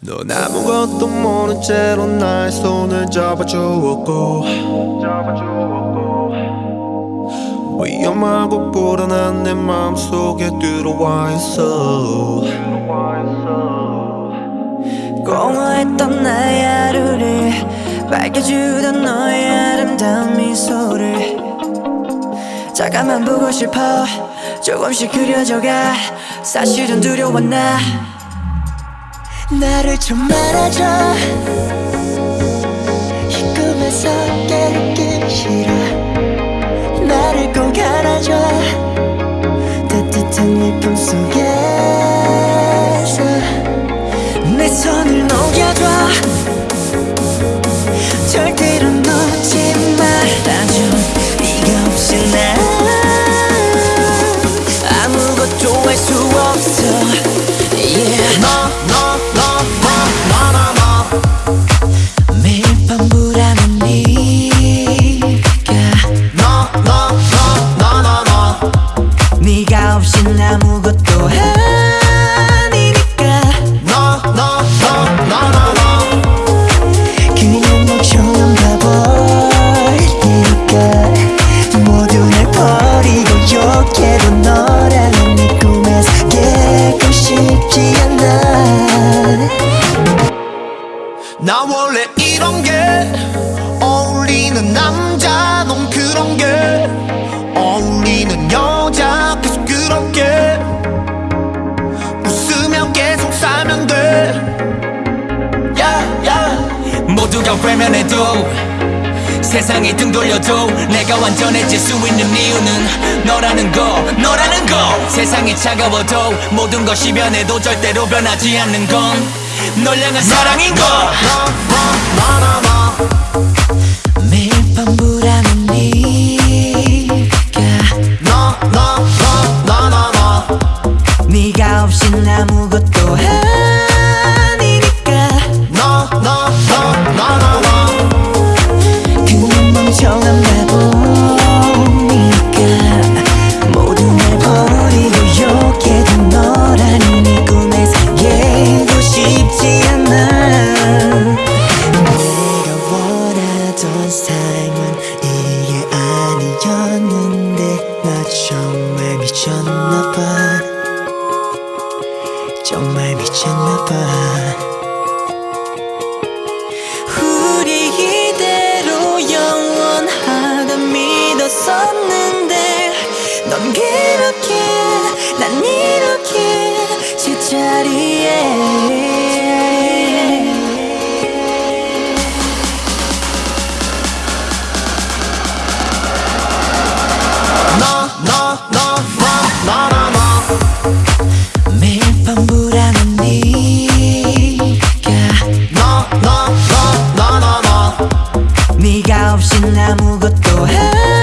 넌 아무것도 모른 채로 나의 손을 잡아주었고. 위험하고 불안한 내 마음속에 들어와 있어. 공허했던 나의 하루를 밝혀주던 너의 아름다운 미소를 잠깐만 보고 싶어. 조금씩 그려져가. 사실은 두려워 나 나를 좀 말아줘. 이 꿈에서 깨우기 싫어 아무것도 아니니까. 그냥 멍청한 바보니까. 모두 날 버리고 욕해도 너라는 네 꿈에서 깨고 싶지 않아. 나 원래 이런 게 어울리는 남자 넌 그런 게 어울리는 여자 모두가 외면해도 세상이 등 돌려도 내가 완전해질 수 있는 이유는 너라는 거 너라는 거. 세상이 차가워도 모든 것이 변해도 절대로 변하지 않는 건 널 향한 사랑인 거. 매일 밤 불안한 네가. 네가 없인 아무것도 정말 미쳤나봐 없인 아무것도 해.